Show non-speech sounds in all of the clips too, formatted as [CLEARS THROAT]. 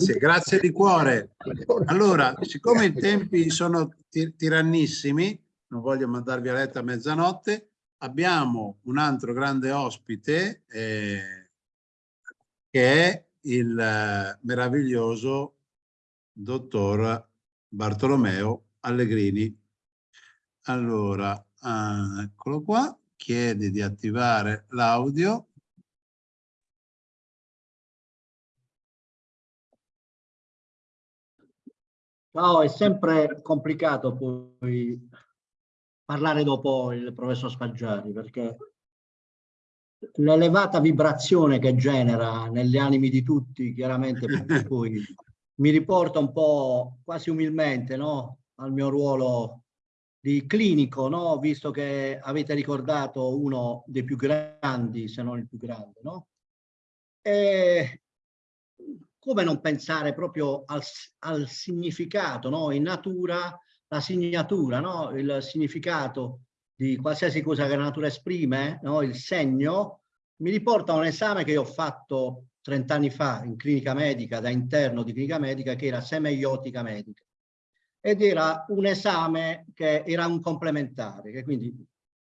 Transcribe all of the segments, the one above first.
Grazie, grazie di cuore. Allora, siccome i tempi sono tirannissimi, non voglio mandarvi a letto a mezzanotte, abbiamo un altro grande ospite eh, che è il eh, meraviglioso dottor Bartolomeo Allegrini. Allora, eh, eccolo qua, chiede di attivare l'audio. Ciao, è sempre complicato poi parlare dopo il professor Spaggiari perché l'elevata vibrazione che genera negli animi di tutti chiaramente per [LAUGHS] cui mi riporta un po' quasi umilmente no? al mio ruolo di clinico, no? visto che avete ricordato uno dei più grandi, se non il più grande. No? E come non pensare proprio al, al significato, no? in natura, la signatura, no? il significato di qualsiasi cosa che la natura esprime, no? il segno, mi riporta a un esame che io ho fatto 30 anni fa in clinica medica, da interno di clinica medica, che era semeiotica medica. Ed era un esame che era un complementare, che quindi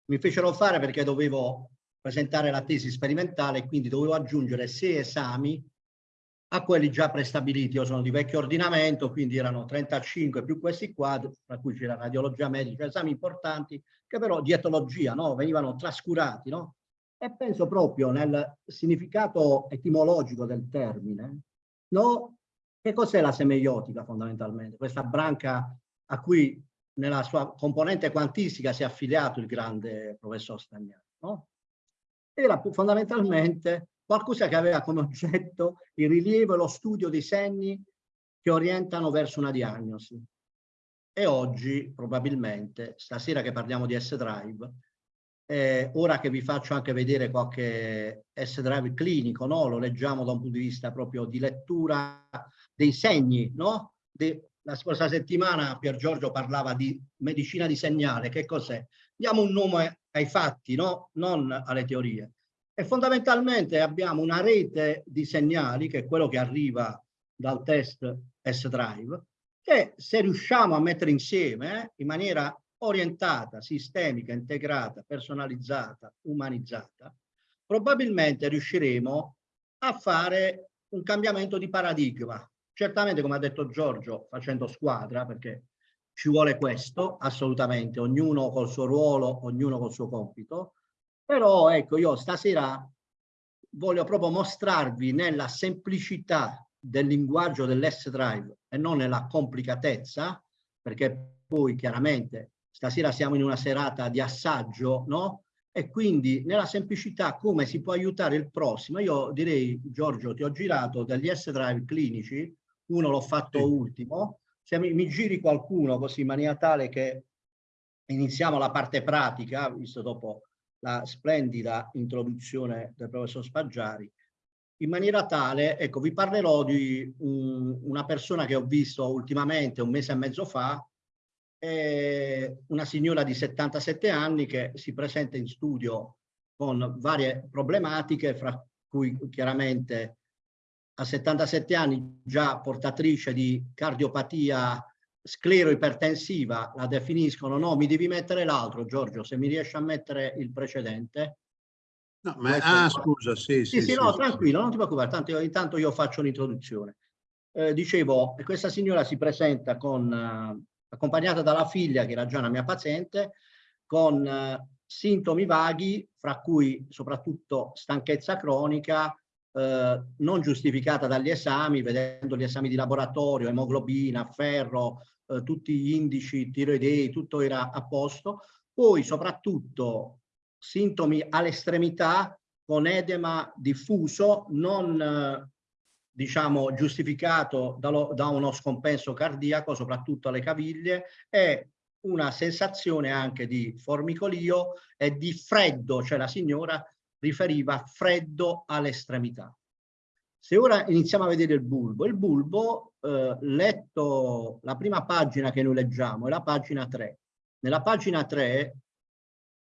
mi fecero fare perché dovevo presentare la tesi sperimentale e quindi dovevo aggiungere sei esami a quelli già prestabiliti. Io sono di vecchio ordinamento, quindi erano 35 più questi qua, tra cui c'era radiologia medica, esami importanti, che però dietologia no? venivano trascurati. No? E penso proprio nel significato etimologico del termine, no? che cos'è la semeiotica fondamentalmente? Questa branca a cui nella sua componente quantistica si è affiliato il grande professor Stagnaro. No? Era fondamentalmente qualcosa che aveva come oggetto il rilievo e lo studio dei segni che orientano verso una diagnosi. E oggi, probabilmente, stasera che parliamo di S-Drive, eh, ora che vi faccio anche vedere qualche S-Drive clinico, no? lo leggiamo da un punto di vista proprio di lettura dei segni, no? De, la scorsa settimana Pier Giorgio parlava di medicina di segnale, che cos'è? Diamo un nome ai fatti, no? non alle teorie. E fondamentalmente abbiamo una rete di segnali, che è quello che arriva dal test S-Drive, che se riusciamo a mettere insieme eh, in maniera orientata, sistemica, integrata, personalizzata, umanizzata, probabilmente riusciremo a fare un cambiamento di paradigma. Certamente, come ha detto Giorgio, facendo squadra, perché ci vuole questo, assolutamente, ognuno col suo ruolo, ognuno col suo compito, però ecco, io stasera voglio proprio mostrarvi nella semplicità del linguaggio dell'S-Drive e non nella complicatezza, perché poi chiaramente stasera siamo in una serata di assaggio, no? E quindi nella semplicità come si può aiutare il prossimo. Io direi, Giorgio, ti ho girato degli S-Drive clinici, uno l'ho fatto sì. ultimo, se mi, mi giri qualcuno così in maniera tale che iniziamo la parte pratica, visto dopo la splendida introduzione del professor Spaggiari, in maniera tale, ecco, vi parlerò di un, una persona che ho visto ultimamente, un mese e mezzo fa, eh, una signora di 77 anni che si presenta in studio con varie problematiche, fra cui chiaramente a 77 anni già portatrice di cardiopatia sclero ipertensiva la definiscono, no, mi devi mettere l'altro, Giorgio, se mi riesci a mettere il precedente. No, ma, ah, scusa, sì, sì, sì, sì, no, sì, tranquillo, non ti preoccupare, tanto intanto io faccio l'introduzione. Eh, dicevo, questa signora si presenta con, eh, accompagnata dalla figlia, che era già una mia paziente, con eh, sintomi vaghi, fra cui soprattutto stanchezza cronica, eh, non giustificata dagli esami, vedendo gli esami di laboratorio, emoglobina, ferro, eh, tutti gli indici tiroidei, tutto era a posto. Poi soprattutto sintomi all'estremità con edema diffuso, non diciamo giustificato dallo, da uno scompenso cardiaco, soprattutto alle caviglie, e una sensazione anche di formicolio e di freddo, cioè la signora riferiva freddo all'estremità. Se ora iniziamo a vedere il bulbo, il bulbo, eh, letto la prima pagina che noi leggiamo, è la pagina 3. Nella pagina 3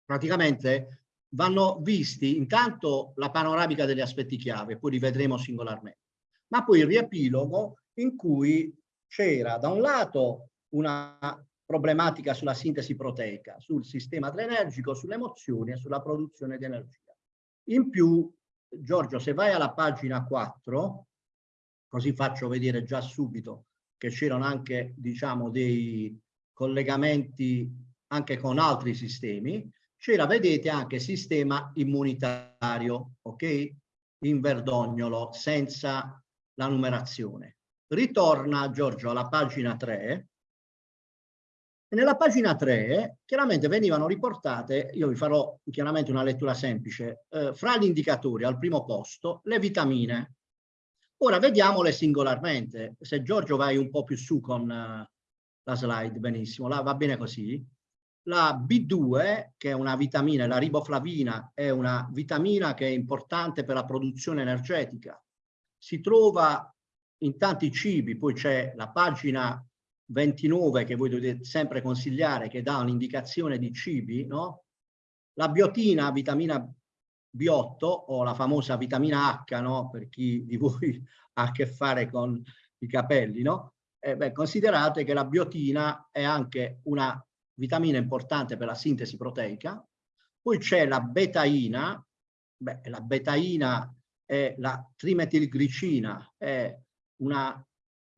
praticamente vanno visti intanto la panoramica degli aspetti chiave, poi li vedremo singolarmente, ma poi il riepilogo in cui c'era da un lato una problematica sulla sintesi proteica, sul sistema adrenergico, sulle emozioni e sulla produzione di energia. In più, Giorgio, se vai alla pagina 4, così faccio vedere già subito che c'erano anche, diciamo, dei collegamenti anche con altri sistemi, c'era, vedete, anche sistema immunitario, ok? In verdognolo, senza la numerazione. Ritorna, Giorgio, alla pagina 3, nella pagina 3 chiaramente venivano riportate, io vi farò chiaramente una lettura semplice, eh, fra gli indicatori al primo posto le vitamine. Ora vediamole singolarmente. Se Giorgio vai un po' più su con uh, la slide, benissimo, la, va bene così. La B2, che è una vitamina, la riboflavina, è una vitamina che è importante per la produzione energetica. Si trova in tanti cibi, poi c'è la pagina 29 che voi dovete sempre consigliare, che dà un'indicazione di cibi, no? La biotina, vitamina B8 o la famosa vitamina H, no? Per chi di voi [LAUGHS] ha a che fare con i capelli, no? Eh, beh, considerate che la biotina è anche una vitamina importante per la sintesi proteica. Poi c'è la betaina, beh, la betaina è la trimetilglicina, è una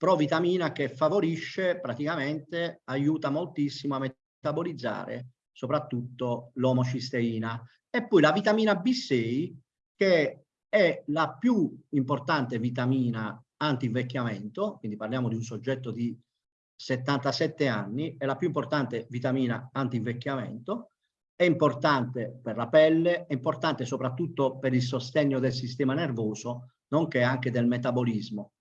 provitamina che favorisce praticamente, aiuta moltissimo a metabolizzare soprattutto l'omocisteina. E poi la vitamina B6 che è la più importante vitamina anti-invecchiamento, quindi parliamo di un soggetto di 77 anni, è la più importante vitamina anti-invecchiamento, è importante per la pelle, è importante soprattutto per il sostegno del sistema nervoso, nonché anche del metabolismo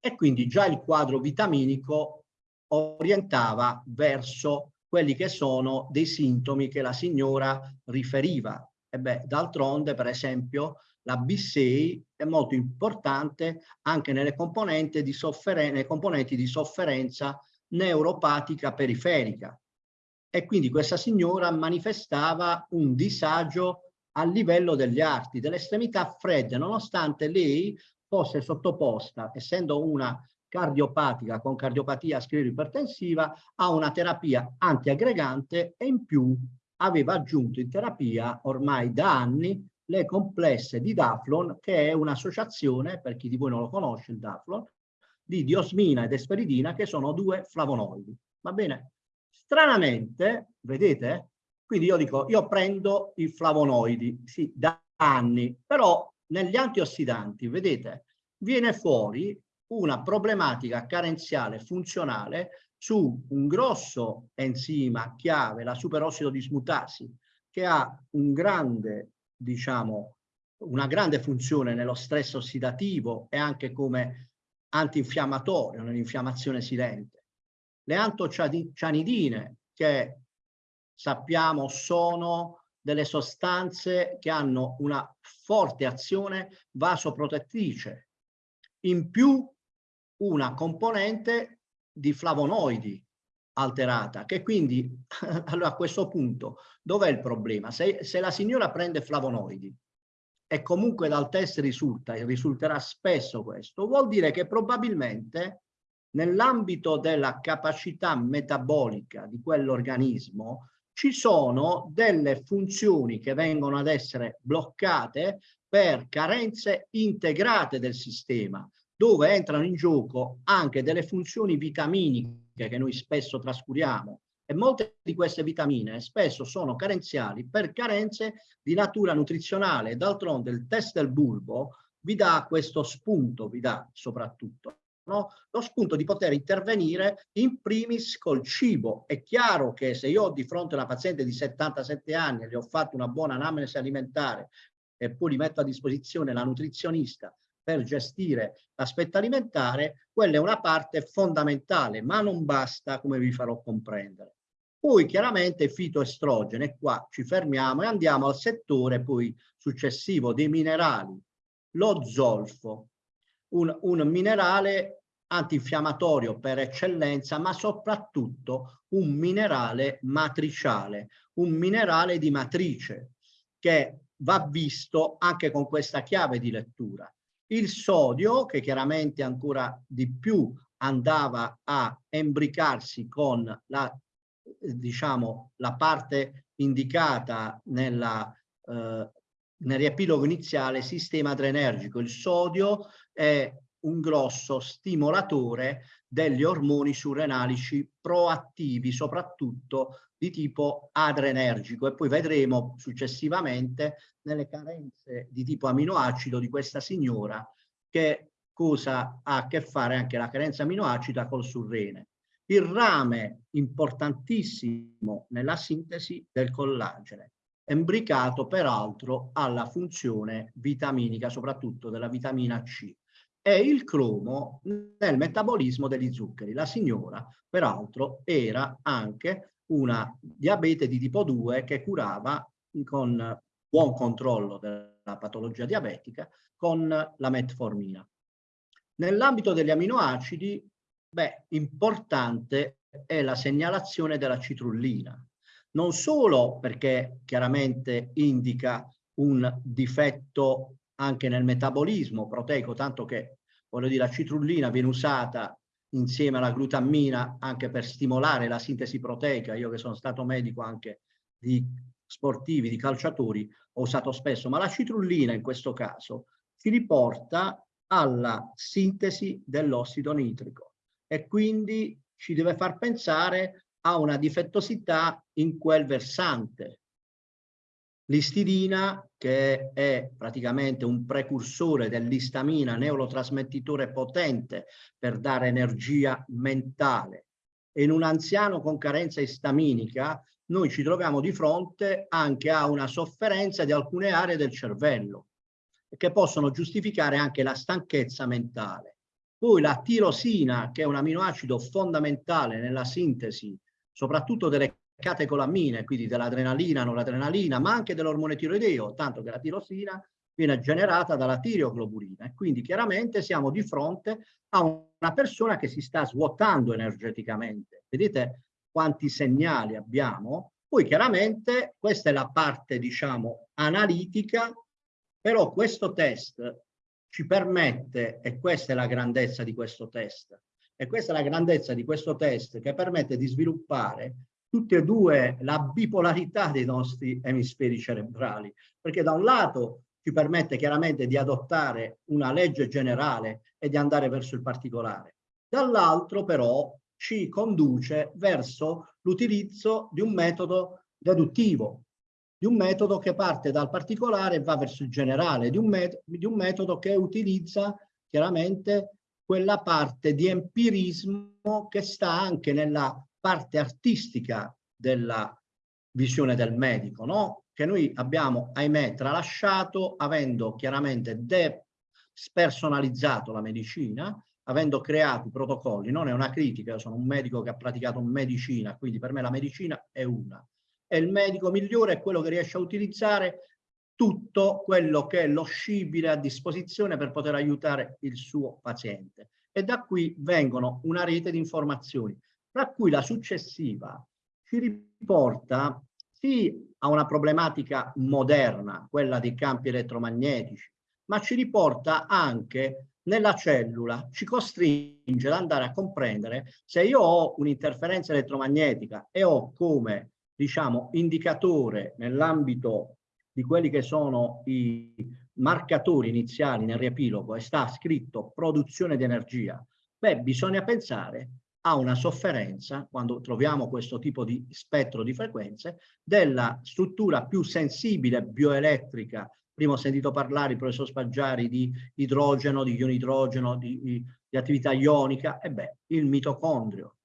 e quindi già il quadro vitaminico orientava verso quelli che sono dei sintomi che la signora riferiva. E beh, d'altronde, per esempio, la B6 è molto importante anche nelle componenti di, nei componenti di sofferenza neuropatica periferica. E quindi questa signora manifestava un disagio a livello degli arti, delle estremità fredde, nonostante lei fosse sottoposta, essendo una cardiopatica con cardiopatia scleroipertensiva, a una terapia antiaggregante e in più aveva aggiunto in terapia ormai da anni le complesse di Daflon, che è un'associazione, per chi di voi non lo conosce, il Daflon, di diosmina ed esperidina, che sono due flavonoidi. Va bene? Stranamente, vedete? Quindi io dico, io prendo i flavonoidi, sì, da anni, però negli antiossidanti, vedete, viene fuori una problematica carenziale funzionale su un grosso enzima chiave, la superossido dismutasi, che ha un grande, diciamo, una grande funzione nello stress ossidativo e anche come antinfiammatorio nell'infiammazione silente. Le antocianidine, che sappiamo sono delle sostanze che hanno una forte azione vasoprotettrice, in più una componente di flavonoidi alterata, che quindi [LAUGHS] allora a questo punto dov'è il problema? Se, se la signora prende flavonoidi e comunque dal test risulta, e risulterà spesso questo, vuol dire che probabilmente nell'ambito della capacità metabolica di quell'organismo ci sono delle funzioni che vengono ad essere bloccate per carenze integrate del sistema, dove entrano in gioco anche delle funzioni vitaminiche che noi spesso trascuriamo e molte di queste vitamine spesso sono carenziali per carenze di natura nutrizionale. D'altronde il test del bulbo vi dà questo spunto, vi dà soprattutto no? lo spunto di poter intervenire in primis col cibo. È chiaro che se io ho di fronte una paziente di 77 anni e le ho fatto una buona anamnesi alimentare e poi li metto a disposizione la nutrizionista per gestire l'aspetto alimentare, quella è una parte fondamentale, ma non basta come vi farò comprendere. Poi chiaramente fitoestrogene, qua ci fermiamo e andiamo al settore poi successivo dei minerali. Lo zolfo, un, un minerale antinfiammatorio per eccellenza, ma soprattutto un minerale matriciale, un minerale di matrice che va visto anche con questa chiave di lettura. il sodio che chiaramente ancora di più andava a embricarsi con la, diciamo, la parte indicata nella, eh, nel riepilogo iniziale sistema adrenergico. Il sodio è un grosso stimolatore degli ormoni surrenalici proattivi, soprattutto di tipo adrenergico e poi vedremo successivamente nelle carenze di tipo aminoacido di questa signora che cosa ha a che fare anche la carenza aminoacida col surrene. Il rame importantissimo nella sintesi del collagene, embricato peraltro alla funzione vitaminica, soprattutto della vitamina C e il cromo nel metabolismo degli zuccheri. La signora, peraltro, era anche una diabete di tipo 2 che curava con buon controllo della patologia diabetica con la metformina. Nell'ambito degli aminoacidi, beh, importante è la segnalazione della citrullina, non solo perché chiaramente indica un difetto anche nel metabolismo proteico, tanto che voglio dire, la citrullina viene usata insieme alla glutammina anche per stimolare la sintesi proteica. Io che sono stato medico anche di sportivi, di calciatori, ho usato spesso, ma la citrullina in questo caso ci riporta alla sintesi dell'ossido nitrico e quindi ci deve far pensare a una difettosità in quel versante L'istidina, che è praticamente un precursore dell'istamina, neurotrasmettitore potente per dare energia mentale. In un anziano con carenza istaminica noi ci troviamo di fronte anche a una sofferenza di alcune aree del cervello che possono giustificare anche la stanchezza mentale. Poi la tirosina, che è un aminoacido fondamentale nella sintesi, soprattutto delle catecolamine, quindi dell'adrenalina, noradrenalina, ma anche dell'ormone tiroideo, tanto che la tirosina viene generata dalla tireoglobulina e quindi chiaramente siamo di fronte a una persona che si sta svuotando energeticamente. Vedete quanti segnali abbiamo? Poi chiaramente questa è la parte, diciamo, analitica, però questo test ci permette, e questa è la grandezza di questo test, e questa è la grandezza di questo test che permette di sviluppare tutte e due la bipolarità dei nostri emisferi cerebrali, perché da un lato ci permette chiaramente di adottare una legge generale e di andare verso il particolare, dall'altro però ci conduce verso l'utilizzo di un metodo deduttivo, di un metodo che parte dal particolare e va verso il generale, di un, di un metodo che utilizza chiaramente quella parte di empirismo che sta anche nella parte artistica della visione del medico, no? che noi abbiamo, ahimè, tralasciato avendo chiaramente spersonalizzato la medicina, avendo creato i protocolli, non è una critica, sono un medico che ha praticato medicina, quindi per me la medicina è una. E il medico migliore è quello che riesce a utilizzare tutto quello che è lo scibile a disposizione per poter aiutare il suo paziente. E da qui vengono una rete di informazioni tra cui la successiva ci riporta sì a una problematica moderna, quella dei campi elettromagnetici, ma ci riporta anche nella cellula, ci costringe ad andare a comprendere se io ho un'interferenza elettromagnetica e ho come, diciamo, indicatore nell'ambito di quelli che sono i marcatori iniziali nel riepilogo e sta scritto produzione di energia, beh, bisogna pensare ha una sofferenza, quando troviamo questo tipo di spettro di frequenze, della struttura più sensibile bioelettrica. Prima ho sentito parlare il professor Spaggiari di idrogeno, di ioni idrogeno, di, di, di attività ionica, e beh, il mitocondrio.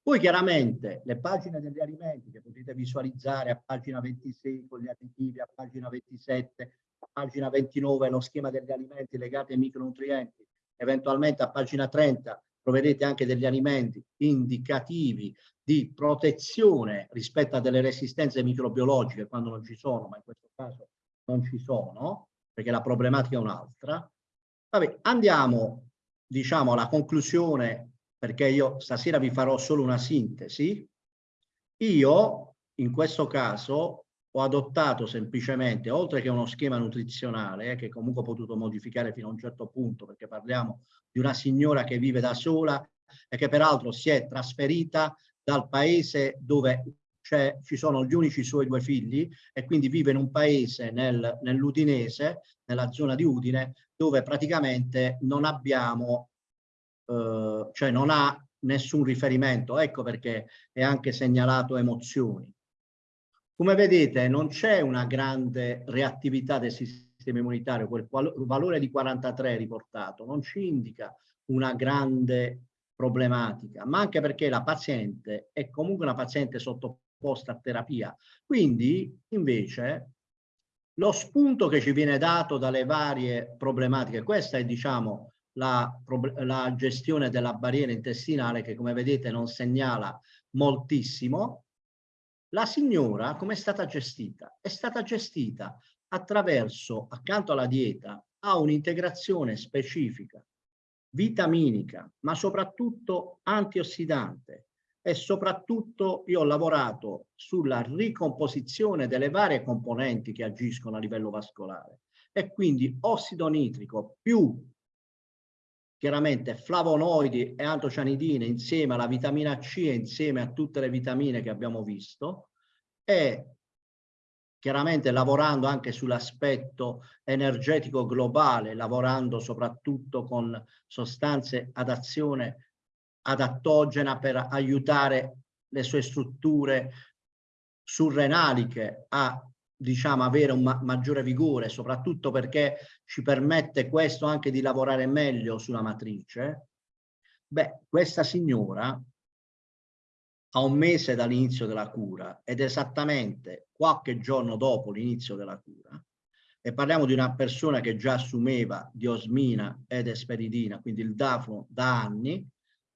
Poi chiaramente le pagine degli alimenti che potete visualizzare a pagina 26 con gli additivi, a pagina 27, a pagina 29 lo schema degli alimenti legati ai micronutrienti, eventualmente a pagina 30 troverete anche degli alimenti indicativi di protezione rispetto a delle resistenze microbiologiche quando non ci sono, ma in questo caso non ci sono, perché la problematica è un'altra. Vabbè, andiamo, diciamo, alla conclusione, perché io stasera vi farò solo una sintesi. Io, in questo caso, ho adottato semplicemente, oltre che uno schema nutrizionale, eh, che comunque ho potuto modificare fino a un certo punto, perché parliamo di una signora che vive da sola e che peraltro si è trasferita dal paese dove ci sono gli unici suoi due figli e quindi vive in un paese nel, nell'Udinese, nella zona di Udine, dove praticamente non abbiamo, eh, cioè non ha nessun riferimento. Ecco perché è anche segnalato emozioni. Come vedete non c'è una grande reattività del sistema immunitario, quel valore di 43 riportato non ci indica una grande problematica, ma anche perché la paziente è comunque una paziente sottoposta a terapia. Quindi invece lo spunto che ci viene dato dalle varie problematiche, questa è diciamo la, la gestione della barriera intestinale che come vedete non segnala moltissimo, la signora come è stata gestita? È stata gestita attraverso, accanto alla dieta, a un'integrazione specifica, vitaminica, ma soprattutto antiossidante. E soprattutto io ho lavorato sulla ricomposizione delle varie componenti che agiscono a livello vascolare. E quindi ossido nitrico più chiaramente flavonoidi e antocianidine insieme alla vitamina C e insieme a tutte le vitamine che abbiamo visto e chiaramente lavorando anche sull'aspetto energetico globale, lavorando soprattutto con sostanze ad azione adattogena per aiutare le sue strutture surrenaliche a diciamo, avere un ma maggiore vigore, soprattutto perché ci permette questo anche di lavorare meglio sulla matrice, beh, questa signora a un mese dall'inizio della cura ed esattamente qualche giorno dopo l'inizio della cura, e parliamo di una persona che già assumeva diosmina ed esperidina, quindi il dafno da anni,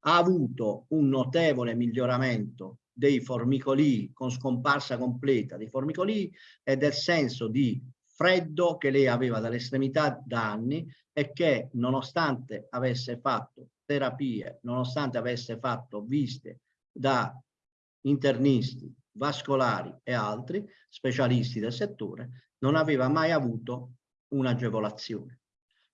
ha avuto un notevole miglioramento dei formicoli con scomparsa completa dei formicoli e del senso di freddo che lei aveva dall'estremità da anni e che nonostante avesse fatto terapie, nonostante avesse fatto visite da internisti, vascolari e altri specialisti del settore, non aveva mai avuto un'agevolazione.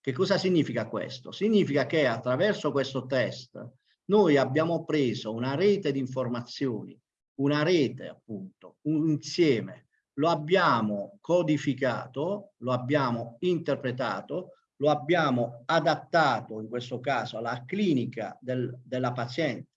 Che cosa significa questo? Significa che attraverso questo test noi abbiamo preso una rete di informazioni, una rete appunto, un insieme, lo abbiamo codificato, lo abbiamo interpretato, lo abbiamo adattato in questo caso alla clinica del, della paziente.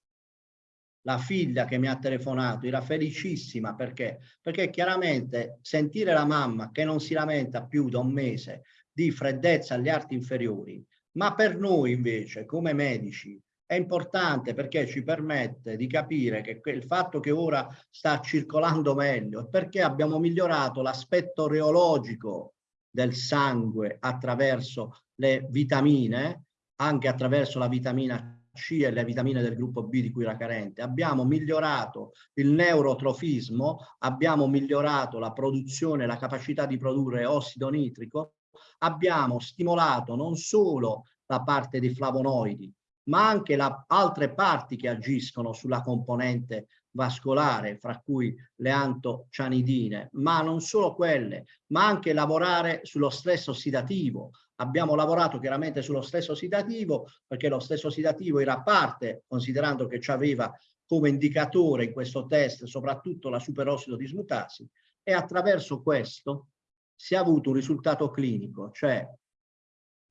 La figlia che mi ha telefonato era felicissima perché? Perché chiaramente sentire la mamma che non si lamenta più da un mese di freddezza agli arti inferiori, ma per noi invece come medici è importante perché ci permette di capire che il fatto che ora sta circolando meglio è perché abbiamo migliorato l'aspetto reologico del sangue attraverso le vitamine, anche attraverso la vitamina C e le vitamine del gruppo B di cui era carente. Abbiamo migliorato il neurotrofismo, abbiamo migliorato la produzione, la capacità di produrre ossido nitrico, abbiamo stimolato non solo la parte dei flavonoidi, ma anche la, altre parti che agiscono sulla componente vascolare, fra cui le antocianidine, ma non solo quelle, ma anche lavorare sullo stress ossidativo. Abbiamo lavorato chiaramente sullo stress ossidativo perché lo stress ossidativo era parte, considerando che ci aveva come indicatore in questo test soprattutto la superossido dismutasi, e attraverso questo si è avuto un risultato clinico, cioè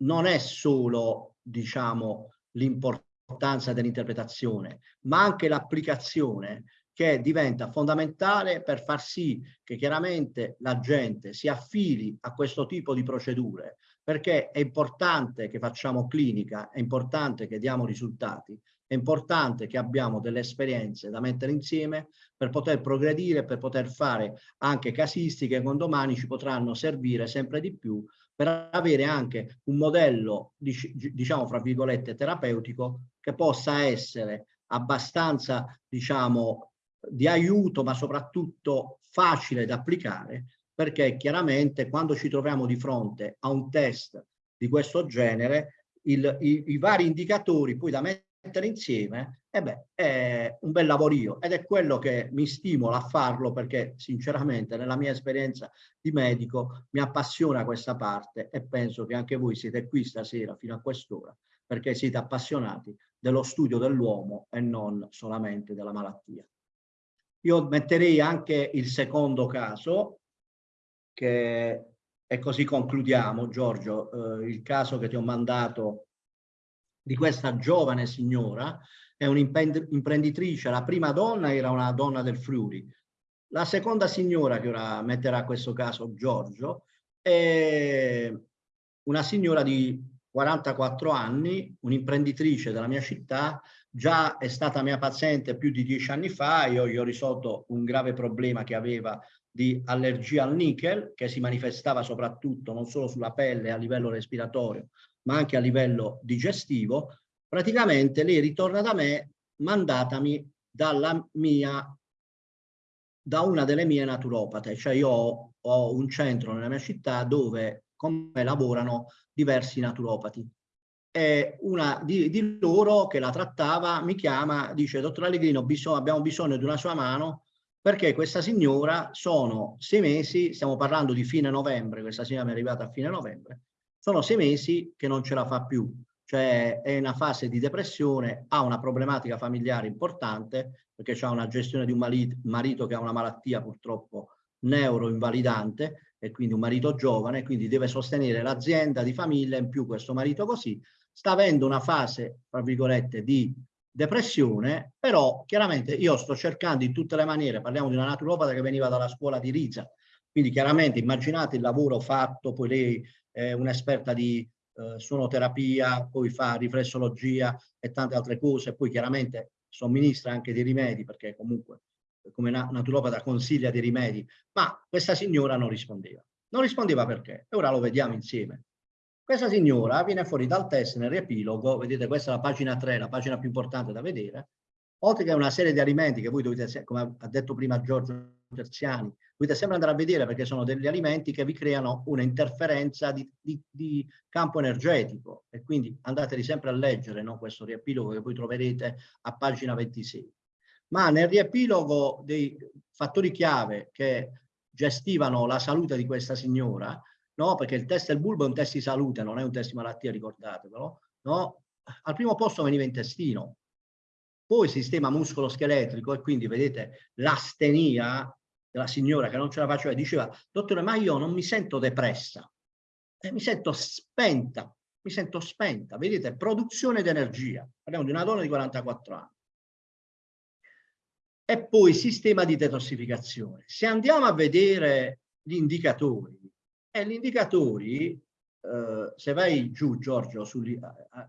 non è solo, diciamo, l'importanza dell'interpretazione, ma anche l'applicazione che diventa fondamentale per far sì che chiaramente la gente si affili a questo tipo di procedure, perché è importante che facciamo clinica, è importante che diamo risultati, è importante che abbiamo delle esperienze da mettere insieme per poter progredire, per poter fare anche casistiche che domani ci potranno servire sempre di più per avere anche un modello, diciamo, fra virgolette, terapeutico che possa essere abbastanza, diciamo, di aiuto, ma soprattutto facile da applicare, perché chiaramente quando ci troviamo di fronte a un test di questo genere, il, i, i vari indicatori poi da mettere mettere insieme, e beh, è un bel lavorio ed è quello che mi stimola a farlo perché sinceramente nella mia esperienza di medico mi appassiona questa parte e penso che anche voi siete qui stasera fino a quest'ora perché siete appassionati dello studio dell'uomo e non solamente della malattia. Io metterei anche il secondo caso, che e così concludiamo, Giorgio, eh, il caso che ti ho mandato di questa giovane signora, è un'imprenditrice, la prima donna era una donna del Friuli, la seconda signora che ora metterà questo caso Giorgio è una signora di 44 anni, un'imprenditrice della mia città, già è stata mia paziente più di dieci anni fa, io gli ho risolto un grave problema che aveva di allergia al nickel, che si manifestava soprattutto non solo sulla pelle a livello respiratorio, ma anche a livello digestivo, praticamente lei ritorna da me mandatami dalla mia da una delle mie naturopate, cioè io ho, un centro nella mia città dove con me lavorano diversi naturopati. E una di, di, loro che la trattava mi chiama, dice dottor Allegrino bisog abbiamo bisogno di una sua mano perché questa signora sono sei mesi, stiamo parlando di fine novembre, questa signora mi è arrivata a fine novembre, sono sei mesi che non ce la fa più, cioè è in una fase di depressione, ha una problematica familiare importante perché ha una gestione di un marito che ha una malattia purtroppo neuroinvalidante e quindi un marito giovane, quindi deve sostenere l'azienda di famiglia, in più questo marito così, sta avendo una fase, tra virgolette, di depressione, però chiaramente io sto cercando in tutte le maniere, parliamo di una naturopata che veniva dalla scuola di Riza, quindi chiaramente immaginate il lavoro fatto, poi lei è un'esperta di eh, suonoterapia, poi fa riflessologia e tante altre cose, poi chiaramente somministra anche dei rimedi, perché comunque come naturopata consiglia dei rimedi, ma questa signora non rispondeva. Non rispondeva perché? E ora lo vediamo insieme. Questa signora viene fuori dal test nel riepilogo, vedete questa è la pagina 3, la pagina più importante da vedere, oltre che una serie di alimenti che voi dovete, come ha detto prima Giorgio Terziani, dovete sempre andare a vedere perché sono degli alimenti che vi creano un'interferenza di, di, di, campo energetico e quindi andateli sempre a leggere no? questo riepilogo che voi troverete a pagina 26. Ma nel riepilogo dei fattori chiave che gestivano la salute di questa signora, no? perché il test del bulbo è un test di salute, non è un test di malattia, ricordatevelo, no? al primo posto veniva intestino, poi sistema muscolo-scheletrico e quindi vedete l'astenia della signora che non ce la faceva, diceva, dottore ma io non mi sento depressa, eh, mi sento spenta, mi sento spenta, vedete, produzione di energia, parliamo di una donna di 44 anni. E poi sistema di detossificazione. Se andiamo a vedere gli indicatori, e gli indicatori, eh, se vai giù Giorgio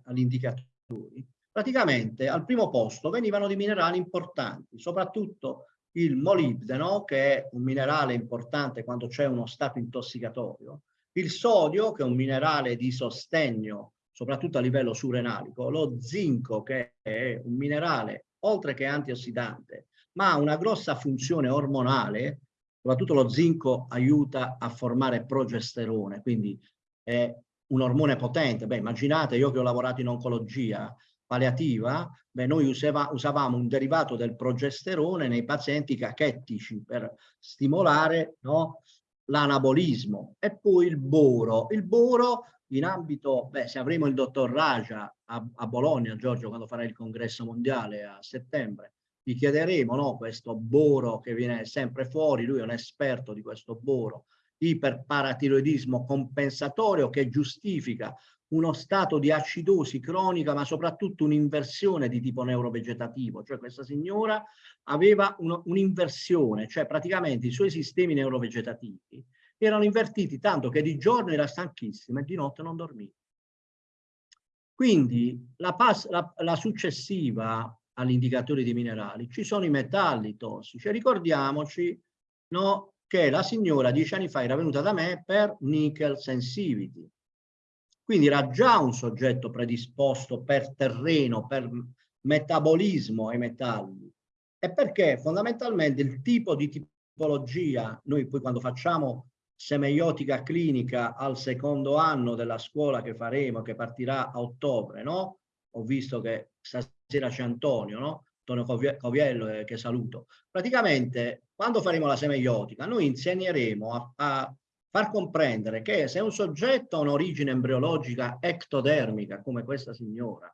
agli indicatori, praticamente al primo posto venivano di minerali importanti, soprattutto il molibdeno, che è un minerale importante quando c'è uno stato intossicatorio, il sodio, che è un minerale di sostegno, soprattutto a livello surrenalico, lo zinco, che è un minerale, oltre che antiossidante, ma ha una grossa funzione ormonale, soprattutto lo zinco aiuta a formare progesterone, quindi è un ormone potente. Beh, immaginate, io che ho lavorato in oncologia palliativa, beh, noi usava, usavamo un derivato del progesterone nei pazienti cachettici per stimolare no, l'anabolismo. E poi il boro. Il boro in ambito, beh, se avremo il dottor Raja a, a Bologna, Giorgio, quando farà il congresso mondiale a settembre, gli chiederemo no, questo boro che viene sempre fuori, lui è un esperto di questo boro, iperparatiroidismo compensatorio che giustifica uno stato di acidosi cronica ma soprattutto un'inversione di tipo neurovegetativo, cioè questa signora aveva un'inversione, cioè praticamente i suoi sistemi neurovegetativi erano invertiti tanto che di giorno era stanchissima e di notte non dormiva. Quindi la, la, la successiva agli indicatori di minerali, ci sono i metalli tossici. Ricordiamoci no, che la signora dieci anni fa era venuta da me per nickel sensitivity. Quindi era già un soggetto predisposto per terreno, per metabolismo ai metalli. E perché fondamentalmente il tipo di tipologia, noi poi quando facciamo semeiotica clinica al secondo anno della scuola che faremo, che partirà a ottobre, no? Ho visto che stasera c'è Antonio, no? Antonio Coviello eh, che saluto. Praticamente quando faremo la semeiotica noi insegneremo a, a far comprendere che se un soggetto ha un'origine embriologica ectodermica come questa signora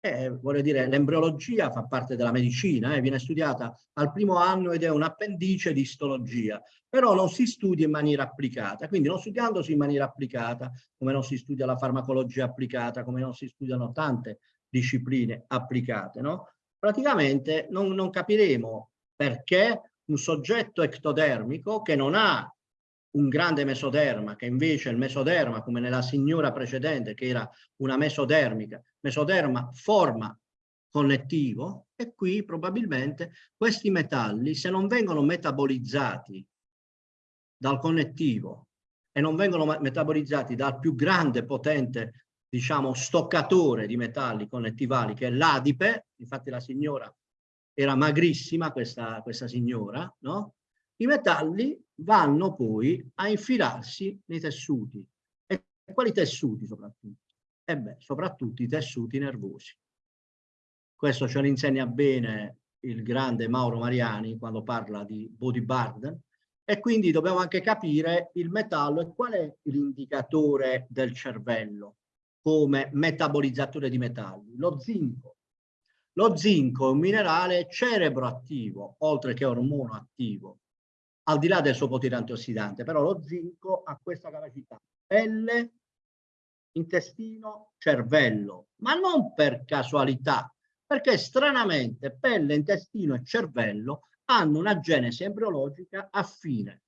eh, voglio dire, l'embriologia fa parte della medicina, eh, viene studiata al primo anno ed è un appendice di istologia, però non si studia in maniera applicata, quindi non studiandosi in maniera applicata, come non si studia la farmacologia applicata, come non si studiano tante discipline applicate, no? Praticamente non, non capiremo perché un soggetto ectodermico che non ha un grande mesoderma, che invece il mesoderma, come nella signora precedente, che era una mesodermica, mesoderma forma connettivo, e qui probabilmente questi metalli, se non vengono metabolizzati dal connettivo e non vengono metabolizzati dal più grande, potente, diciamo, stoccatore di metalli connettivali, che è l'adipe, infatti la signora era magrissima, questa, questa signora, no? I metalli vanno poi a infilarsi nei tessuti. E quali tessuti soprattutto? E beh, soprattutto i tessuti nervosi. Questo ce lo insegna bene il grande Mauro Mariani quando parla di body burden e quindi dobbiamo anche capire il metallo e qual è l'indicatore del cervello come metabolizzatore di metalli. Lo zinco. Lo zinco è un minerale cerebroattivo, oltre che ormono attivo al di là del suo potere antiossidante, però lo zinco ha questa capacità. Pelle, intestino, cervello, ma non per casualità, perché stranamente pelle, intestino e cervello hanno una genesi embriologica affine.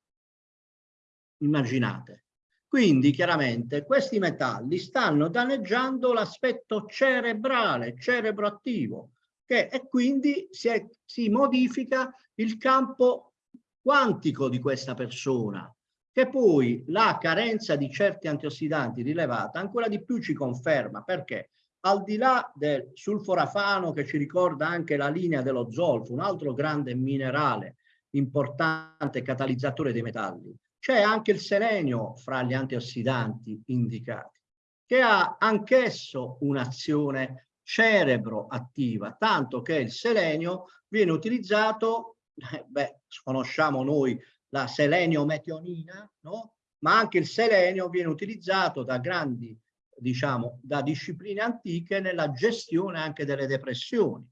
Immaginate. Quindi chiaramente questi metalli stanno danneggiando l'aspetto cerebrale, cerebroattivo, che, e quindi si, è, si modifica il campo quantico di questa persona, che poi la carenza di certi antiossidanti rilevata ancora di più ci conferma, perché? Al di là del sulforafano che ci ricorda anche la linea dello zolfo, un altro grande minerale importante catalizzatore dei metalli, c'è anche il selenio fra gli antiossidanti indicati, che ha anch'esso un'azione cerebro attiva, tanto che il selenio viene utilizzato beh, conosciamo noi la selenio-metionina, no? ma anche il selenio viene utilizzato da grandi, diciamo, da discipline antiche nella gestione anche delle depressioni.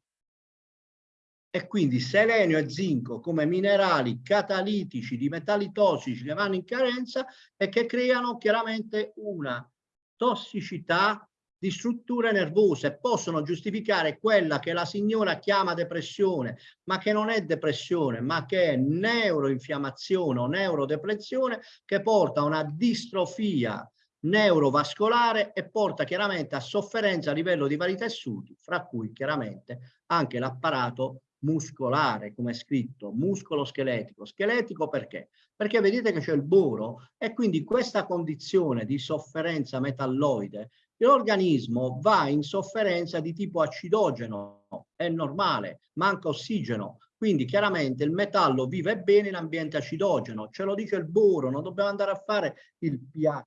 E quindi selenio e zinco come minerali catalitici di metalli tossici che vanno in carenza e che creano chiaramente una tossicità di strutture nervose possono giustificare quella che la signora chiama depressione, ma che non è depressione, ma che è neuroinfiammazione o neurodepressione che porta a una distrofia neurovascolare e porta chiaramente a sofferenza a livello di vari tessuti, fra cui chiaramente anche l'apparato muscolare, come è scritto, muscolo scheletico. Scheletico perché? Perché vedete che c'è il boro e quindi questa condizione di sofferenza metalloide l'organismo va in sofferenza di tipo acidogeno, è normale, manca ossigeno, quindi chiaramente il metallo vive bene in ambiente acidogeno, ce lo dice il boro, non dobbiamo andare a fare il pH,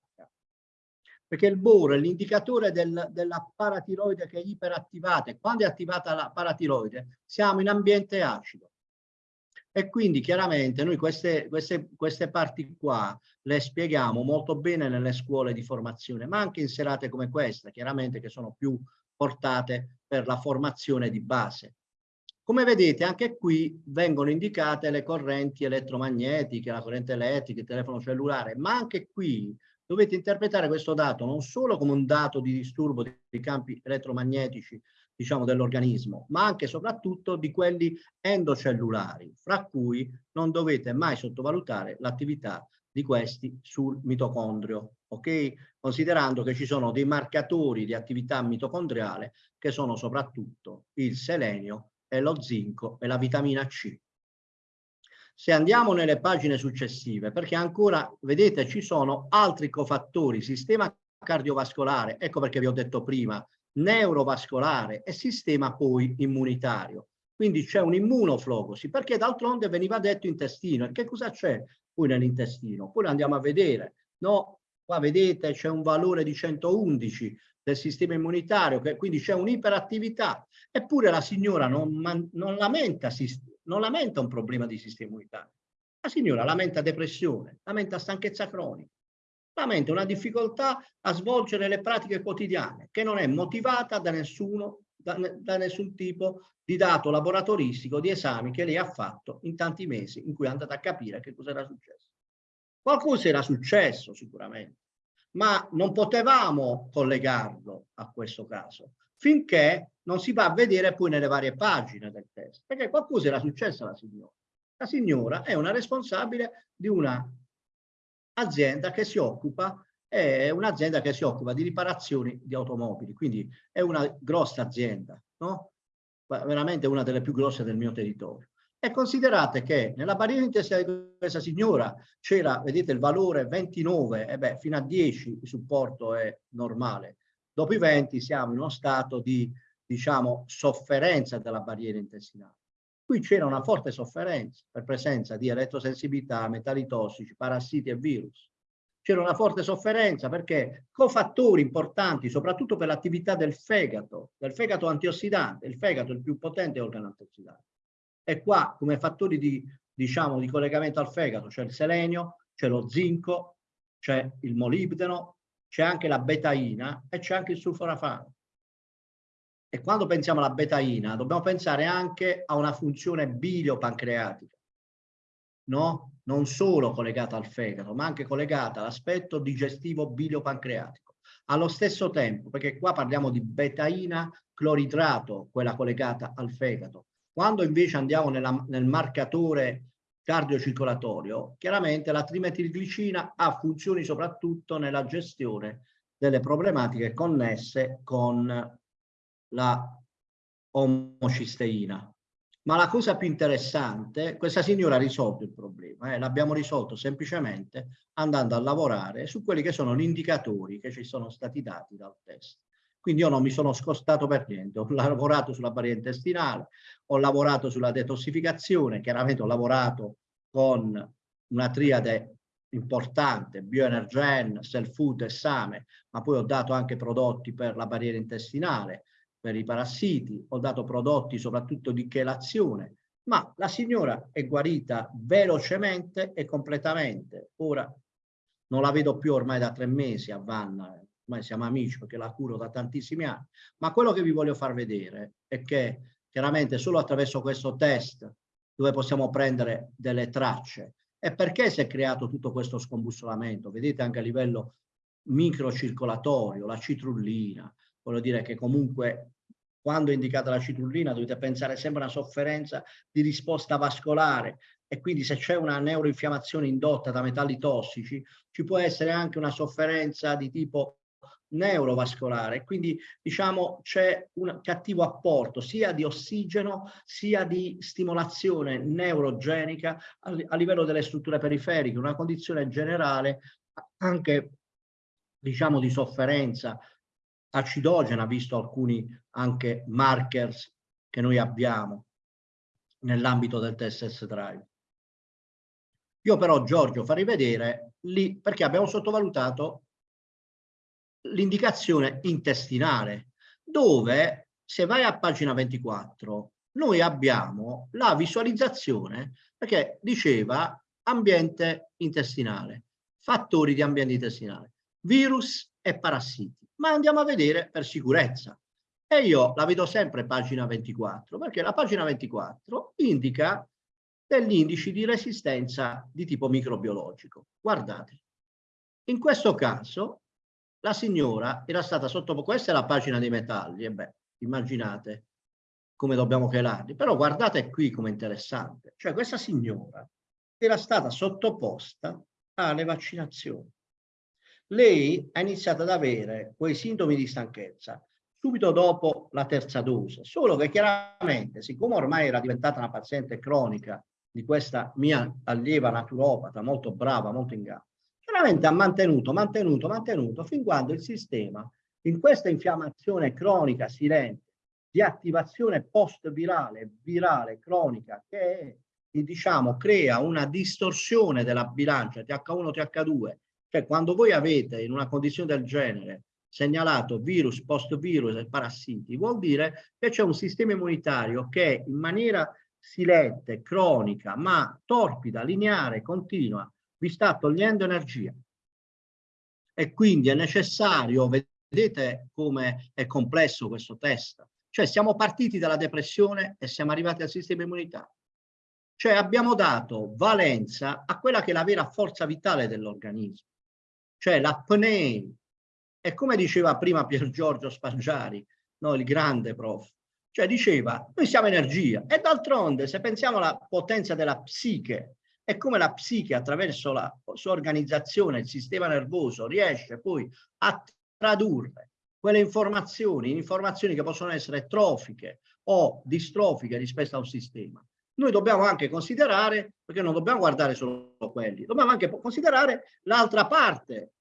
perché il boro è l'indicatore del, della paratiroide che è iperattivata e quando è attivata la paratiroide? Siamo in ambiente acido. E quindi chiaramente noi queste, queste, queste parti qua le spieghiamo molto bene nelle scuole di formazione, ma anche in serate come questa, chiaramente che sono più portate per la formazione di base. Come vedete anche qui vengono indicate le correnti elettromagnetiche, la corrente elettrica, il telefono cellulare, ma anche qui dovete interpretare questo dato non solo come un dato di disturbo dei campi elettromagnetici diciamo, dell'organismo, ma anche e soprattutto di quelli endocellulari, fra cui non dovete mai sottovalutare l'attività di questi sul mitocondrio, ok? Considerando che ci sono dei marcatori di attività mitocondriale che sono soprattutto il selenio e lo zinco e la vitamina C. Se andiamo nelle pagine successive, perché ancora, vedete, ci sono altri cofattori, sistema cardiovascolare, ecco perché vi ho detto prima, neurovascolare e sistema poi immunitario. Quindi c'è un immunoflogosi, perché d'altronde veniva detto intestino. E che cosa c'è poi nell'intestino? Poi andiamo a vedere. No, qua vedete c'è un valore di 111 del sistema immunitario, che quindi c'è un'iperattività, eppure la signora non, non, lamenta, non lamenta un problema di sistema immunitario. La signora lamenta depressione, lamenta stanchezza cronica, lamenta una difficoltà a svolgere le pratiche quotidiane che non è motivata da nessuno, da, da nessun tipo di dato laboratoristico, di esami che lei ha fatto in tanti mesi in cui è andata a capire che cosa era successo. Qualcosa era successo sicuramente, ma non potevamo collegarlo a questo caso finché non si va a vedere poi nelle varie pagine del test, perché qualcosa era successo alla signora. La signora è una responsabile di una azienda che si occupa, è un'azienda che si occupa di riparazioni di automobili, quindi è una grossa azienda, no? veramente una delle più grosse del mio territorio. E considerate che nella barriera intestinale di questa signora c'era, vedete, il valore 29, e beh, fino a 10 il supporto è normale. Dopo i 20 siamo in uno stato di, diciamo, sofferenza della barriera intestinale. Qui c'era una forte sofferenza per presenza di elettrosensibilità, metalli tossici, parassiti e virus. C'era una forte sofferenza perché cofattori importanti, soprattutto per l'attività del fegato, del fegato antiossidante, il fegato è il più potente organo antiossidante, e qua come fattori di, diciamo, di collegamento al fegato c'è il selenio, c'è lo zinco, c'è il molibdeno, c'è anche la betaina e c'è anche il sulforafano. E quando pensiamo alla betaina dobbiamo pensare anche a una funzione biliopancreatica, no? non solo collegata al fegato, ma anche collegata all'aspetto digestivo biliopancreatico. Allo stesso tempo, perché qua parliamo di betaina cloridrato, quella collegata al fegato, quando invece andiamo nella, nel marcatore cardiocircolatorio, chiaramente la trimetilglicina ha funzioni soprattutto nella gestione delle problematiche connesse con la omocisteina. Ma la cosa più interessante, questa signora ha risolto il problema, eh, l'abbiamo risolto semplicemente andando a lavorare su quelli che sono gli indicatori che ci sono stati dati dal test. Quindi io non mi sono scostato per niente, ho lavorato sulla barriera intestinale, ho lavorato sulla detossificazione, chiaramente ho lavorato con una triade importante, bioenergen, self food e same, ma poi ho dato anche prodotti per la barriera intestinale, per i parassiti, ho dato prodotti soprattutto di chelazione, ma la signora è guarita velocemente e completamente. Ora non la vedo più ormai da tre mesi a Vanna, ormai siamo amici perché la curo da tantissimi anni, ma quello che vi voglio far vedere è che chiaramente solo attraverso questo test dove possiamo prendere delle tracce e perché si è creato tutto questo scombussolamento, vedete anche a livello microcircolatorio, la citrullina, voglio dire che comunque quando è indicata la citrullina dovete pensare sempre a una sofferenza di risposta vascolare. E quindi se c'è una neuroinfiammazione indotta da metalli tossici ci può essere anche una sofferenza di tipo neurovascolare, quindi diciamo c'è un cattivo apporto sia di ossigeno sia di stimolazione neurogenica a livello delle strutture periferiche, una condizione generale anche diciamo di sofferenza acidogena, visto alcuni anche markers che noi abbiamo nell'ambito del TSS Drive. Io però Giorgio farei vedere lì perché abbiamo sottovalutato l'indicazione intestinale, dove se vai a pagina 24 noi abbiamo la visualizzazione perché diceva ambiente intestinale, fattori di ambiente intestinale, virus e parassiti. Ma andiamo a vedere per sicurezza. E io la vedo sempre pagina 24 perché la pagina 24 indica degli indici di resistenza di tipo microbiologico. Guardate, in questo caso la signora era stata sottoposta, questa è la pagina dei metalli, e beh, immaginate come dobbiamo chelarli, però guardate qui come interessante, cioè questa signora era stata sottoposta alle vaccinazioni. Lei ha iniziato ad avere quei sintomi di stanchezza subito dopo la terza dose, solo che chiaramente, siccome ormai era diventata una paziente cronica di questa mia allieva naturopata, molto brava, molto in gamba, veramente ha mantenuto, mantenuto, mantenuto, fin quando il sistema, in questa infiammazione cronica silente, di attivazione post-virale, virale, cronica, che diciamo, crea una distorsione della bilancia TH1-TH2, cioè quando voi avete in una condizione del genere segnalato virus, post-virus e parassiti, vuol dire che c'è un sistema immunitario che in maniera silente, cronica, ma torpida, lineare, continua, vi sta togliendo energia. E quindi è necessario, vedete come è complesso questo test, cioè siamo partiti dalla depressione e siamo arrivati al sistema immunitario. Cioè abbiamo dato valenza a quella che è la vera forza vitale dell'organismo, cioè l'apnea. E come diceva prima Pier Giorgio Spaggiari, no, il grande prof, cioè diceva, noi siamo energia e d'altronde se pensiamo alla potenza della psiche e come la psiche attraverso la sua organizzazione, il sistema nervoso, riesce poi a tradurre quelle informazioni in informazioni che possono essere trofiche o distrofiche rispetto a un sistema. Noi dobbiamo anche considerare, perché non dobbiamo guardare solo quelli, dobbiamo anche considerare l'altra parte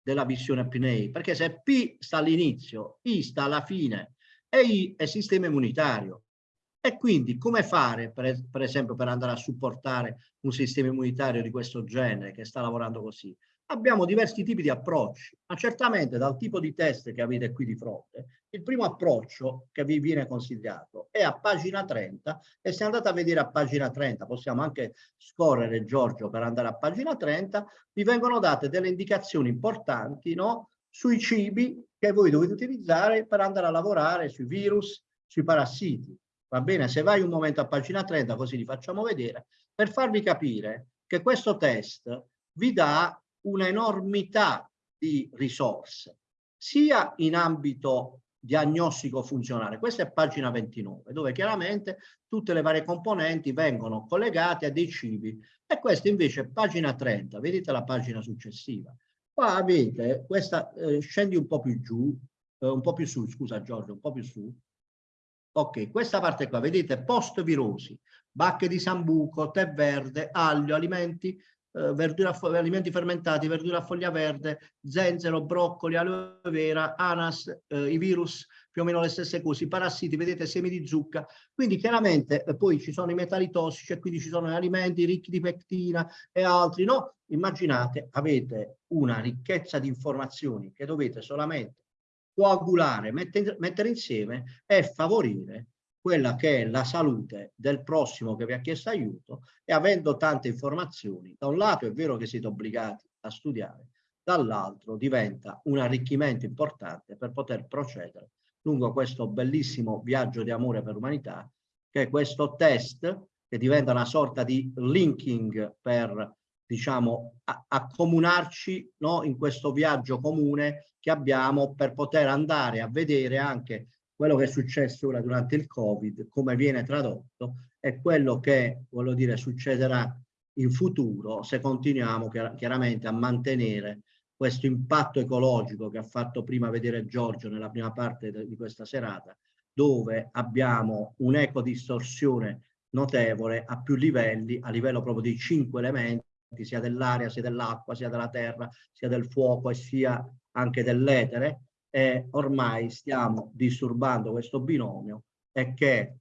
della visione PNEI, perché se P sta all'inizio, I sta alla fine e I è sistema immunitario. E quindi come fare, per, per, esempio, per andare a supportare un sistema immunitario di questo genere che sta lavorando così? Abbiamo diversi tipi di approcci, ma certamente dal tipo di test che avete qui di fronte, il primo approccio che vi viene consigliato è a pagina 30 e se andate a vedere a pagina 30, possiamo anche scorrere Giorgio per andare a pagina 30, vi vengono date delle indicazioni importanti no? sui cibi che voi dovete utilizzare per andare a lavorare sui virus, sui parassiti. Va bene? Se vai un momento a pagina 30, così li facciamo vedere, per farvi capire che questo test vi dà un'enormità di risorse, sia in ambito diagnostico funzionale. Questa è pagina 29, dove chiaramente tutte le varie componenti vengono collegate a dei cibi. E questa invece è pagina 30, vedete la pagina successiva. Qua avete questa, eh, scendi un po' più giù, eh, un po' più su, scusa Giorgio, un po' più su. Ok, questa parte qua, vedete, post virosi, bacche di sambuco, tè verde, aglio, alimenti eh, verdura, alimenti fermentati, verdura a foglia verde, zenzero, broccoli, aloe vera, anas, eh, i virus, più o meno le stesse cose, i parassiti, vedete semi di zucca, quindi chiaramente eh, poi ci sono i metalli tossici e quindi ci sono gli alimenti ricchi di pectina e altri, no? Immaginate, avete una ricchezza di informazioni che dovete solamente coagulare, mettere, mettere insieme e favorire quella che è la salute del prossimo che vi ha chiesto aiuto e avendo tante informazioni, da un lato è vero che siete obbligati a studiare, dall'altro diventa un arricchimento importante per poter procedere lungo questo bellissimo viaggio di amore per l'umanità, che è questo test che diventa una sorta di linking per, diciamo, accomunarci no, in questo viaggio comune che abbiamo per poter andare a vedere anche quello che è successo ora durante il Covid, come viene tradotto, è quello che, voglio dire, succederà in futuro se continuiamo chiaramente a mantenere questo impatto ecologico che ha fatto prima vedere Giorgio nella prima parte di questa serata, dove abbiamo un'ecodistorsione notevole a più livelli, a livello proprio dei cinque elementi, sia dell'aria, sia dell'acqua, sia della terra, sia del fuoco e sia anche dell'etere, e ormai stiamo disturbando questo binomio e che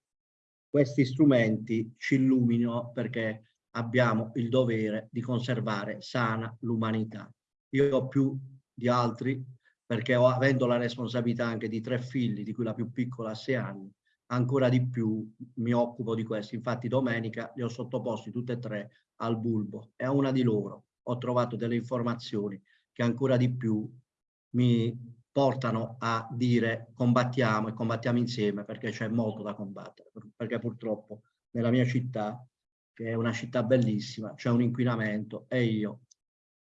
questi strumenti ci illuminino perché abbiamo il dovere di conservare sana l'umanità. Io più di altri perché ho, avendo la responsabilità anche di tre figli, di cui la più piccola ha sei anni, ancora di più mi occupo di questo. Infatti domenica li ho sottoposti tutte e tre al bulbo e a una di loro ho trovato delle informazioni che ancora di più mi portano a dire combattiamo e combattiamo insieme perché c'è molto da combattere, perché purtroppo nella mia città, che è una città bellissima, c'è un inquinamento e io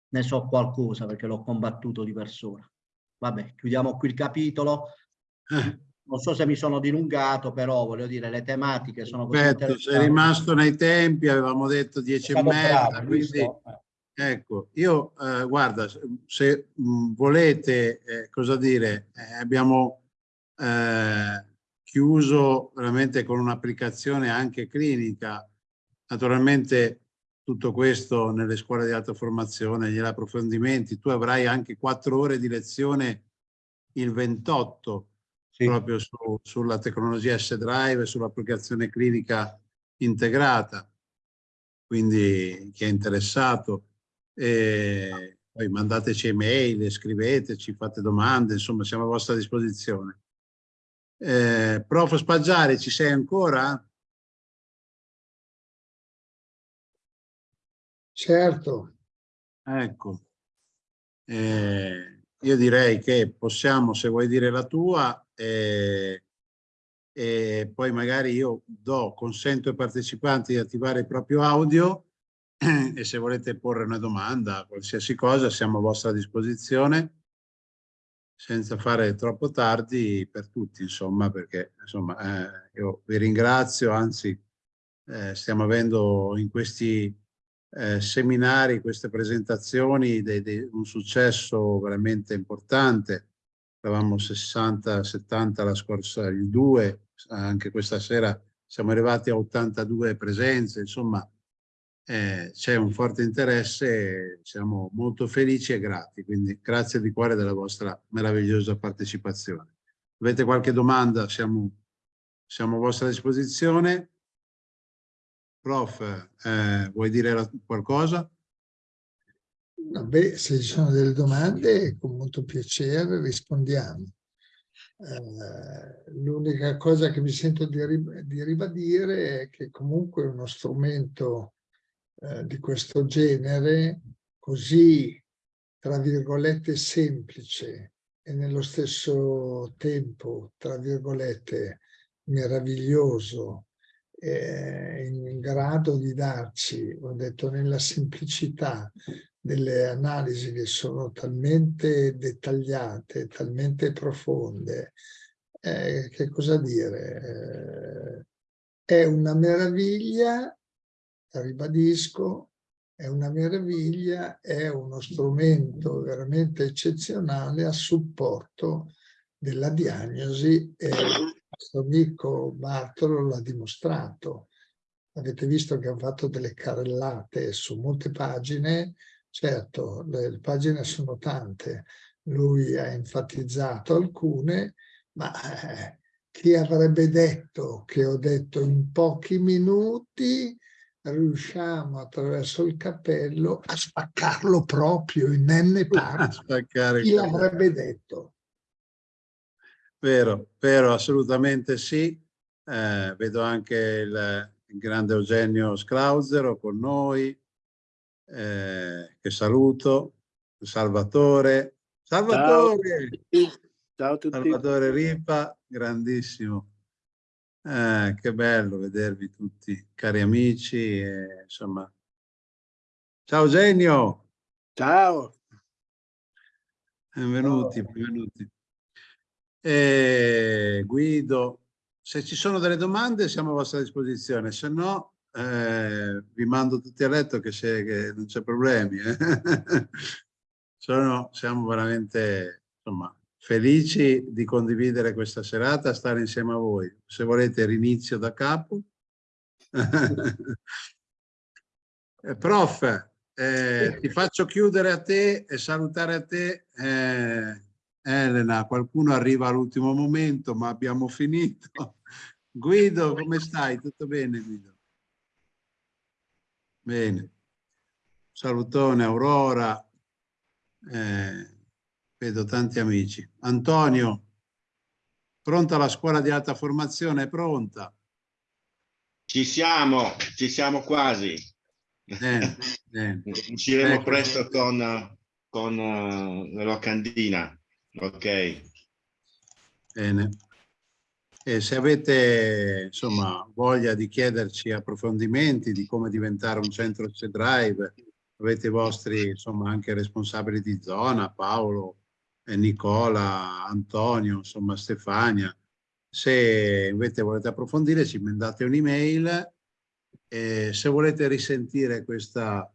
ne so qualcosa perché l'ho combattuto di persona. Vabbè, chiudiamo qui il capitolo. Eh. Non so se mi sono dilungato, però voglio dire, le tematiche sono così Perfetto, sei rimasto nei tempi, avevamo detto dieci e mezza, quindi... Eh. Ecco, io eh, guarda, se mh, mm, volete, eh, cosa dire, eh, abbiamo eh, chiuso veramente con un'applicazione anche clinica. Naturalmente tutto questo nelle scuole di alta formazione, gli approfondimenti, tu avrai anche quattro ore di lezione il 28 sì. proprio su, sulla tecnologia S-Drive e sull'applicazione clinica integrata. Quindi chi è interessato eh, poi mandateci email, scriveteci, fate domande, insomma siamo a vostra disposizione. Eh, Prof. Spaggiari, ci sei ancora? Certo. Ecco. Eh, io direi che possiamo, se vuoi dire la tua, eh, e poi magari io do, consento ai partecipanti di attivare il proprio audio [CLEARS THROAT] e se volete porre una domanda, qualsiasi cosa, siamo a vostra disposizione senza fare troppo tardi per tutti, insomma, perché insomma, eh, io vi ringrazio, anzi eh, stiamo avendo in questi eh, seminari, queste presentazioni, dei, dei, un successo veramente importante. Eravamo 60-70 la scorsa, il 2, anche questa sera siamo arrivati a 82 presenze, insomma eh, c'è un forte interesse, siamo molto felici e grati, quindi grazie di cuore della vostra meravigliosa partecipazione. Avete qualche domanda? Siamo, siamo a vostra disposizione. Prof, eh, vuoi dire qualcosa? Beh, se ci sono delle domande, con molto piacere rispondiamo. Eh, L'unica cosa che mi sento di, di, ribadire è che comunque è uno strumento eh, di questo genere, così, tra virgolette, semplice e nello stesso tempo, tra virgolette, meraviglioso, eh, in grado di darci, ho detto, nella semplicità delle analisi che sono talmente dettagliate, talmente profonde, eh, che cosa dire? Eh, è una meraviglia, ribadisco, è una meraviglia, è uno strumento veramente eccezionale a supporto della diagnosi e questo amico Bartolo l'ha dimostrato. Avete visto che ha fatto delle carrellate su molte pagine, certo le pagine sono tante, lui ha enfatizzato alcune, ma eh, chi avrebbe detto che ho detto in pochi minuti riusciamo attraverso il cappello a spaccarlo proprio in n [LAUGHS] parti. Chi l'avrebbe detto? Vero, vero, assolutamente sì. Eh, vedo anche il, il, grande Eugenio Sclauzero con noi, eh, che saluto, Salvatore. Salvatore! Ciao, Ciao a tutti. Salvatore Ripa, grandissimo. Eh, che bello vedervi tutti, cari amici. E, insomma. Ciao Eugenio! Ciao! Benvenuti, benvenuti. E Guido, se ci sono delle domande siamo a vostra disposizione, se no eh, vi mando tutti a letto che, che non c'è problemi. Eh. [LAUGHS] Sono, siamo veramente insomma, felici di condividere questa serata, stare insieme a voi. Se volete rinizio da capo. [LAUGHS] Eh, prof, eh, ti faccio chiudere a te e salutare a te eh, Elena, qualcuno arriva all'ultimo momento, ma abbiamo finito. [LAUGHS] Guido, come stai? Tutto bene, Guido? Bene. Salutone, Aurora. Eh, vedo tanti amici. Antonio, pronta la scuola di alta formazione? È pronta? Ci siamo, ci siamo quasi. Bene, bene. [LAUGHS] Usciremo ecco. presto con, con uh, la locandina. Ok. Bene. E se avete insomma, voglia di chiederci approfondimenti di come diventare un centro C-Drive, avete i vostri insomma, anche responsabili di zona, Paolo, Nicola, Antonio, insomma Stefania. Se invece volete approfondire ci mandate un'email e se volete risentire questa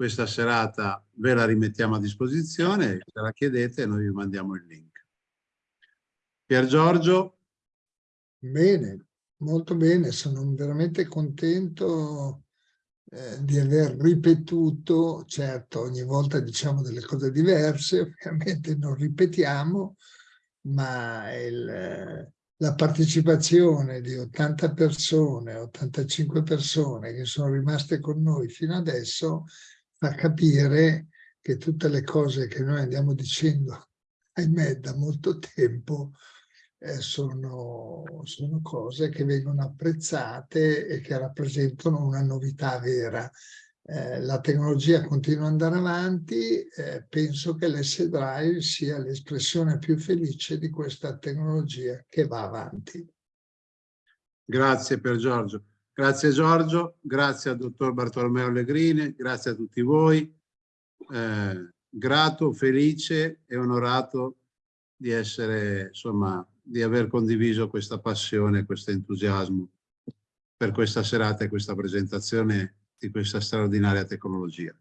questa serata ve la rimettiamo a disposizione, se la chiedete noi vi mandiamo il link. Pier Giorgio? Bene, molto bene, sono veramente contento eh, di aver ripetuto, certo ogni volta diciamo delle cose diverse, [LAUGHS] ovviamente non ripetiamo, ma il, la partecipazione di 80 persone, 85 persone che sono rimaste con noi fino adesso fa capire che tutte le cose che noi andiamo dicendo, [LAUGHS] ahimè, da molto tempo, eh, sono, sono cose che vengono apprezzate e che rappresentano una novità vera. Eh, la tecnologia continua ad andare avanti, eh, penso che l'S-Drive sia l'espressione più felice di questa tecnologia che va avanti. Grazie per Giorgio. Grazie Giorgio, grazie al dottor Bartolomeo Allegrini, grazie a tutti voi. Eh, grato, felice e onorato di essere, insomma, di aver condiviso questa passione, questo entusiasmo per questa serata e questa presentazione di questa straordinaria tecnologia.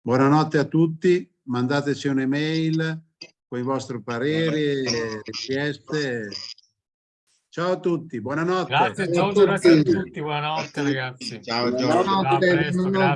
Buonanotte a tutti, mandateci un'email con i vostri pareri e richieste. Ciao a tutti, buonanotte. Grazie Giorgio, grazie a tutti, buonanotte ragazzi. Ciao Giorgio.